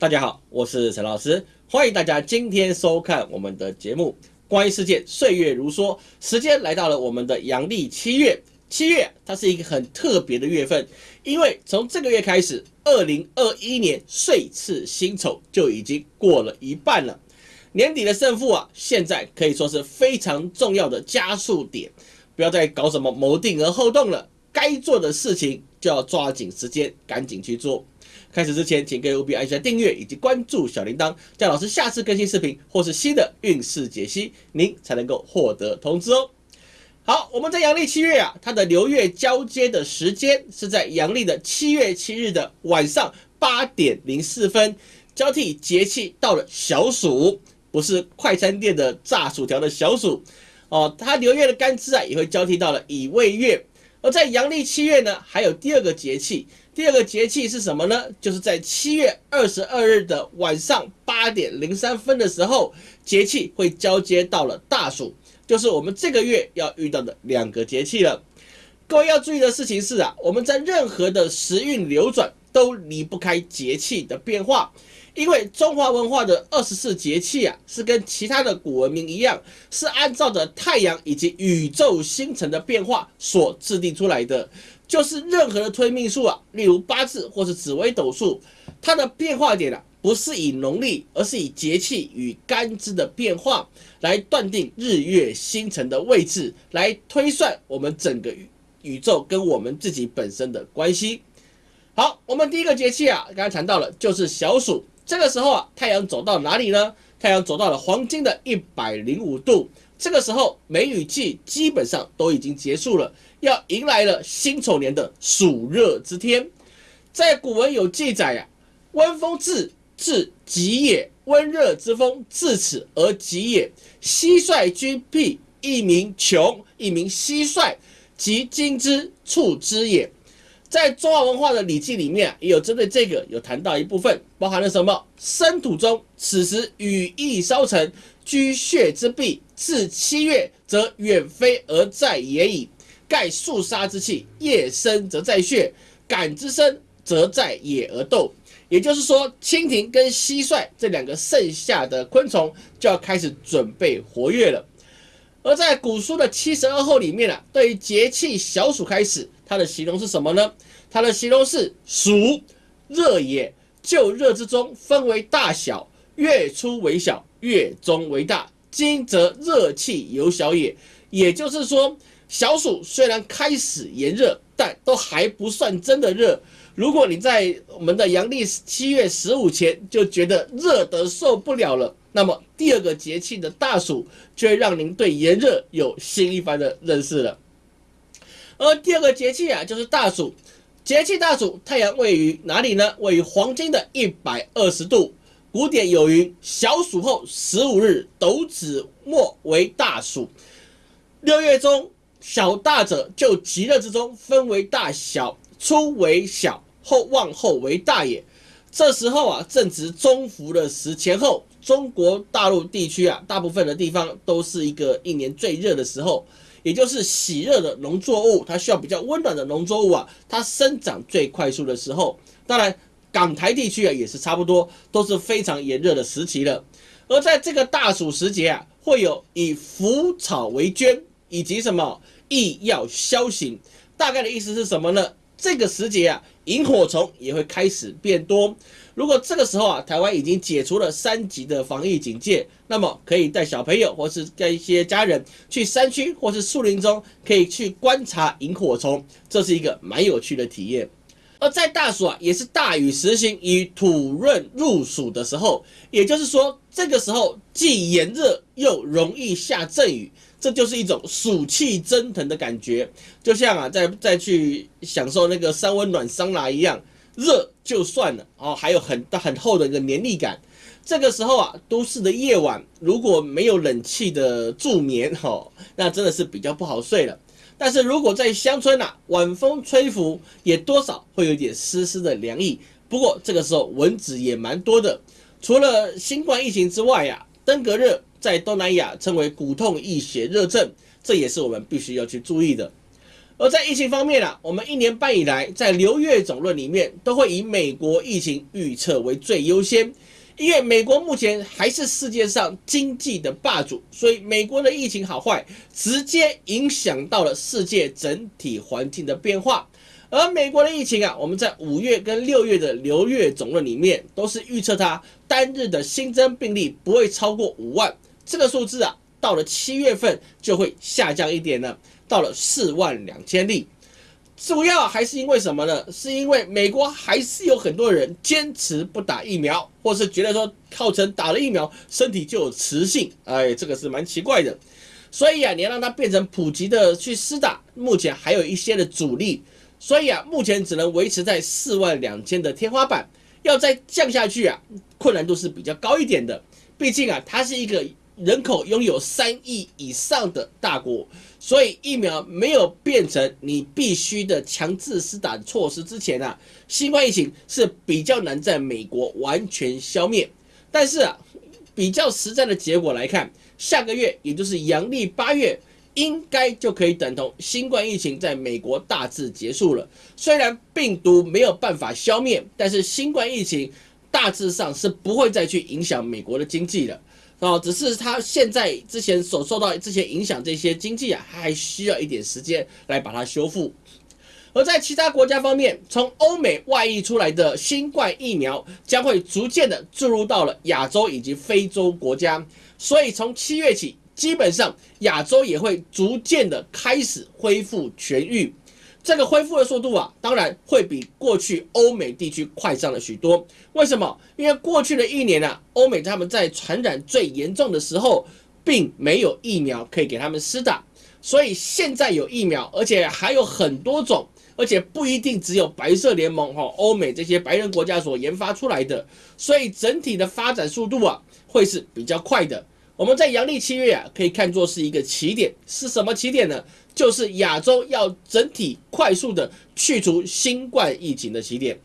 大家好，我是陈老师，欢迎大家今天收看我们的节目。关于世界岁月如梭，时间来到了我们的阳历七月。七月它是一个很特别的月份，因为从这个月开始，二零二一年岁次辛丑就已经过了一半了。年底的胜负啊，现在可以说是非常重要的加速点，不要再搞什么谋定而后动了，该做的事情就要抓紧时间，赶紧去做。开始之前，请各位务必按下订阅以及关注小铃铛，这样老师下次更新视频或是新的运势解析，您才能够获得通知哦。好，我们在阳历七月啊，它的流月交接的时间是在阳历的七月七日的晚上八点零四分，交替节气到了小暑，不是快餐店的炸薯条的小暑哦，它流月的干支啊也会交替到了乙未月。而在阳历七月呢，还有第二个节气。第二个节气是什么呢？就是在七月二十二日的晚上八点零三分的时候，节气会交接到了大暑，就是我们这个月要遇到的两个节气了。各位要注意的事情是啊，我们在任何的时运流转都离不开节气的变化。因为中华文化的二十四节气啊，是跟其他的古文明一样，是按照着太阳以及宇宙星辰的变化所制定出来的。就是任何的推命术啊，例如八字或是紫微斗数，它的变化点啊，不是以农历，而是以节气与干支的变化来断定日月星辰的位置，来推算我们整个宇宙跟我们自己本身的关系。好，我们第一个节气啊，刚才谈到了，就是小暑。这个时候啊，太阳走到哪里呢？太阳走到了黄金的一百零五度。这个时候，梅雨季基本上都已经结束了，要迎来了辛丑年的暑热之天。在古文有记载呀，温风至，至极也；温热之风至此而极也。蟋蟀居僻，一名穷，一名蟋蟀，即今之处之也。在中华文化的《礼记》里面，也有针对这个有谈到一部分，包含了什么？生土中，此时羽翼稍成，居穴之壁，至七月，则远飞而在野矣。盖肃杀之气，夜生则在穴，感之生则在野而斗。也就是说，蜻蜓跟蟋蟀这两个盛夏的昆虫就要开始准备活跃了。而在古书的七十二候里面啊，对于节气小暑开始。它的形容是什么呢？它的形容是暑热也，就热之中分为大小，月初为小，月中为大。今则热气由小也，也就是说，小暑虽然开始炎热，但都还不算真的热。如果你在我们的阳历七月十五前就觉得热得受不了了，那么第二个节气的大暑就会让您对炎热有新一番的认识了。而第二个节气啊，就是大暑。节气大暑，太阳位于哪里呢？位于黄金的一百二十度。古典有云：“小暑后十五日，斗子末为大暑。”六月中小大者，就极热之中分为大小，初为小，后望后为大也。这时候啊，正值中伏的时前后，中国大陆地区啊，大部分的地方都是一个一年最热的时候。也就是喜热的农作物，它需要比较温暖的农作物啊，它生长最快速的时候。当然，港台地区啊也是差不多，都是非常炎热的时期了。而在这个大暑时节啊，会有以腐草为捐，以及什么益药消行。大概的意思是什么呢？这个时节啊，萤火虫也会开始变多。如果这个时候啊，台湾已经解除了三级的防疫警戒，那么可以带小朋友或是带一些家人去山区或是树林中，可以去观察萤火虫，这是一个蛮有趣的体验。而在大暑啊，也是大雨时行，以土润入暑的时候，也就是说，这个时候既炎热又容易下阵雨。这就是一种暑气蒸腾的感觉，就像啊，再再去享受那个三温暖桑拿一样，热就算了哦，还有很很厚的一个黏腻感。这个时候啊，都市的夜晚如果没有冷气的助眠哈，那真的是比较不好睡了。但是如果在乡村呐，晚风吹拂，也多少会有点丝丝的凉意。不过这个时候蚊子也蛮多的，除了新冠疫情之外呀，登革热。在东南亚称为骨痛、易血热症，这也是我们必须要去注意的。而在疫情方面啊，我们一年半以来在流月总论里面都会以美国疫情预测为最优先，因为美国目前还是世界上经济的霸主，所以美国的疫情好坏直接影响到了世界整体环境的变化。而美国的疫情啊，我们在五月跟六月的流月总论里面都是预测它单日的新增病例不会超过五万，这个数字啊，到了七月份就会下降一点了，到了四万两千例。主要还是因为什么呢？是因为美国还是有很多人坚持不打疫苗，或是觉得说号称打了疫苗身体就有磁性，哎，这个是蛮奇怪的。所以啊，你要让它变成普及的去施打，目前还有一些的阻力。所以啊，目前只能维持在四万两千的天花板，要再降下去啊，困难度是比较高一点的。毕竟啊，它是一个人口拥有三亿以上的大国，所以疫苗没有变成你必须的强制施打措施之前啊，新冠疫情是比较难在美国完全消灭。但是啊，比较实在的结果来看，下个月也就是阳历八月。应该就可以等同新冠疫情在美国大致结束了。虽然病毒没有办法消灭，但是新冠疫情大致上是不会再去影响美国的经济了。哦，只是它现在之前所受到之前影响这些经济啊，还需要一点时间来把它修复。而在其他国家方面，从欧美外溢出来的新冠疫苗将会逐渐的注入到了亚洲以及非洲国家，所以从七月起。基本上，亚洲也会逐渐的开始恢复痊愈，这个恢复的速度啊，当然会比过去欧美地区快上了许多。为什么？因为过去的一年啊，欧美他们在传染最严重的时候，并没有疫苗可以给他们施打，所以现在有疫苗，而且还有很多种，而且不一定只有白色联盟哈，欧美这些白人国家所研发出来的，所以整体的发展速度啊，会是比较快的。我们在阳历七月啊，可以看作是一个起点，是什么起点呢？就是亚洲要整体快速的去除新冠疫情的起点。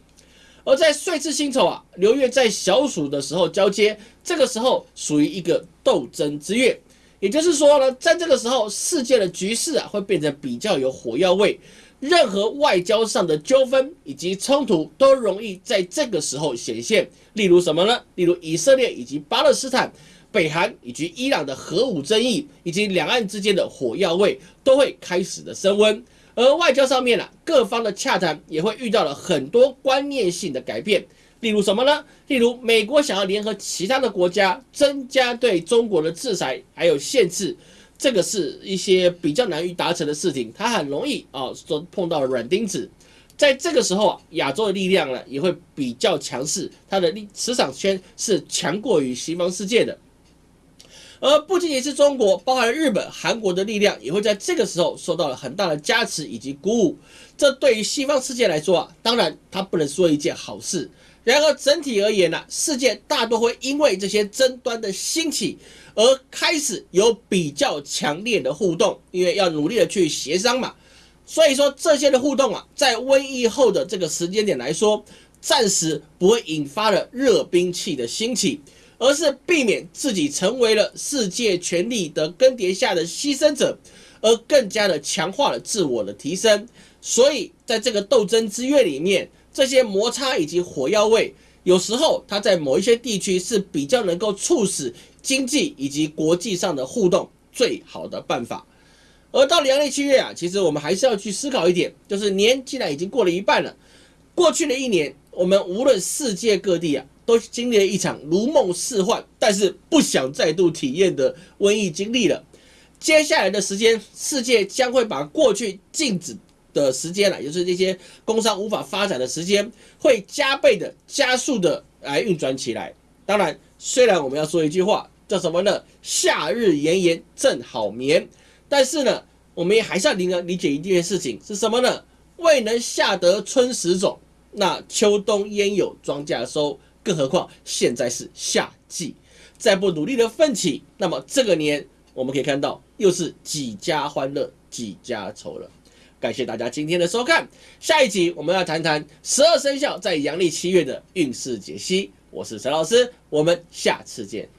而在岁次辛丑啊，流月在小暑的时候交接，这个时候属于一个斗争之月，也就是说呢，在这个时候，世界的局势啊会变得比较有火药味，任何外交上的纠纷以及冲突都容易在这个时候显现。例如什么呢？例如以色列以及巴勒斯坦。北韩以及伊朗的核武争议，以及两岸之间的火药味都会开始的升温，而外交上面呢，各方的洽谈也会遇到了很多观念性的改变。例如什么呢？例如美国想要联合其他的国家增加对中国的制裁还有限制，这个是一些比较难于达成的事情，它很容易啊，说碰到软钉子。在这个时候啊，亚洲的力量呢也会比较强势，它的力磁场圈是强过于西方世界的。而不仅仅是中国，包含日本、韩国的力量也会在这个时候受到了很大的加持以及鼓舞。这对于西方世界来说啊，当然它不能说一件好事。然而整体而言呢，世界大多会因为这些争端的兴起而开始有比较强烈的互动，因为要努力的去协商嘛。所以说这些的互动啊，在瘟疫后的这个时间点来说，暂时不会引发了热兵器的兴起。而是避免自己成为了世界权力的更迭下的牺牲者，而更加的强化了自我的提升。所以，在这个斗争之月里面，这些摩擦以及火药味，有时候它在某一些地区是比较能够促使经济以及国际上的互动最好的办法。而到阳历七月啊，其实我们还是要去思考一点，就是年既然已经过了一半了，过去的一年，我们无论世界各地啊。都经历了一场如梦似幻，但是不想再度体验的瘟疫经历了。接下来的时间，世界将会把过去静止的时间了，也就是这些工商无法发展的时间，会加倍的、加速的来运转起来。当然，虽然我们要说一句话，叫什么呢？夏日炎炎正好眠。但是呢，我们也还是要理理解一件事情，是什么呢？未能夏得春时种，那秋冬焉有庄稼收？更何况现在是夏季，再不努力的奋起，那么这个年我们可以看到又是几家欢乐几家愁了。感谢大家今天的收看，下一集我们要谈谈十二生肖在阳历七月的运势解析。我是陈老师，我们下次见。